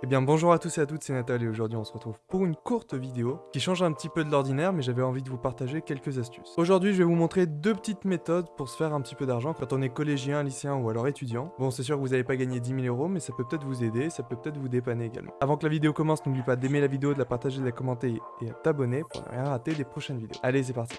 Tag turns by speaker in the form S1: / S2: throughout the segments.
S1: Eh bien bonjour à tous et à toutes, c'est Nathalie et aujourd'hui on se retrouve pour une courte vidéo qui change un petit peu de l'ordinaire mais j'avais envie de vous partager quelques astuces. Aujourd'hui je vais vous montrer deux petites méthodes pour se faire un petit peu d'argent quand on est collégien, lycéen ou alors étudiant. Bon c'est sûr que vous n'allez pas gagner 10 000 euros mais ça peut peut-être vous aider, ça peut peut-être vous dépanner également. Avant que la vidéo commence n'oublie pas d'aimer la vidéo, de la partager, de la commenter et de t'abonner pour ne rien rater des prochaines vidéos. Allez c'est parti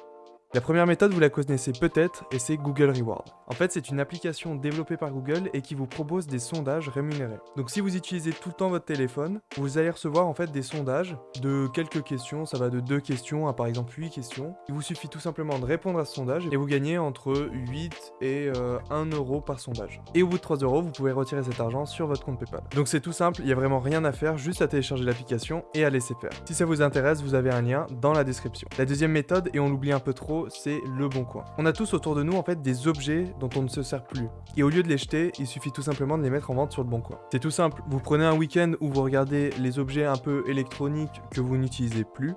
S1: la première méthode, vous la connaissez peut-être, et c'est Google Reward. En fait, c'est une application développée par Google et qui vous propose des sondages rémunérés. Donc si vous utilisez tout le temps votre téléphone, vous allez recevoir en fait des sondages de quelques questions, ça va de deux questions à par exemple 8 questions. Il vous suffit tout simplement de répondre à ce sondage et vous gagnez entre 8 et 1 euh, euro par sondage. Et au bout de 3 euros, vous pouvez retirer cet argent sur votre compte Paypal. Donc c'est tout simple, il n'y a vraiment rien à faire, juste à télécharger l'application et à laisser faire. Si ça vous intéresse, vous avez un lien dans la description. La deuxième méthode, et on l'oublie un peu trop, c'est le bon coin. On a tous autour de nous en fait des objets dont on ne se sert plus. Et au lieu de les jeter, il suffit tout simplement de les mettre en vente sur le bon coin. C'est tout simple, vous prenez un week-end où vous regardez les objets un peu électroniques que vous n'utilisez plus,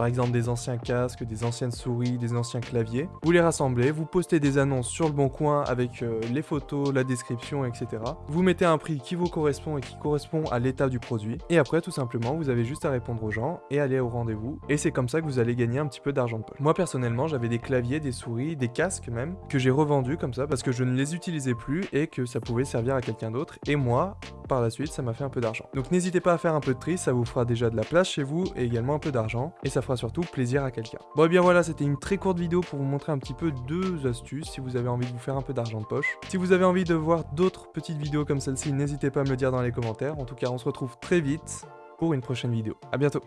S1: par exemple des anciens casques, des anciennes souris, des anciens claviers. Vous les rassemblez, vous postez des annonces sur le bon coin avec euh, les photos, la description, etc. Vous mettez un prix qui vous correspond et qui correspond à l'état du produit. Et après, tout simplement, vous avez juste à répondre aux gens et aller au rendez-vous. Et c'est comme ça que vous allez gagner un petit peu d'argent de poche. Moi, personnellement, j'avais des claviers, des souris, des casques même, que j'ai revendus comme ça parce que je ne les utilisais plus et que ça pouvait servir à quelqu'un d'autre. Et moi, par la suite, ça m'a fait un peu d'argent. Donc n'hésitez pas à faire un peu de tri, ça vous fera déjà de la place chez vous et également un peu d'argent. Et ça fera surtout plaisir à quelqu'un. Bon et bien voilà, c'était une très courte vidéo pour vous montrer un petit peu deux astuces si vous avez envie de vous faire un peu d'argent de poche. Si vous avez envie de voir d'autres petites vidéos comme celle-ci, n'hésitez pas à me le dire dans les commentaires. En tout cas, on se retrouve très vite pour une prochaine vidéo. A bientôt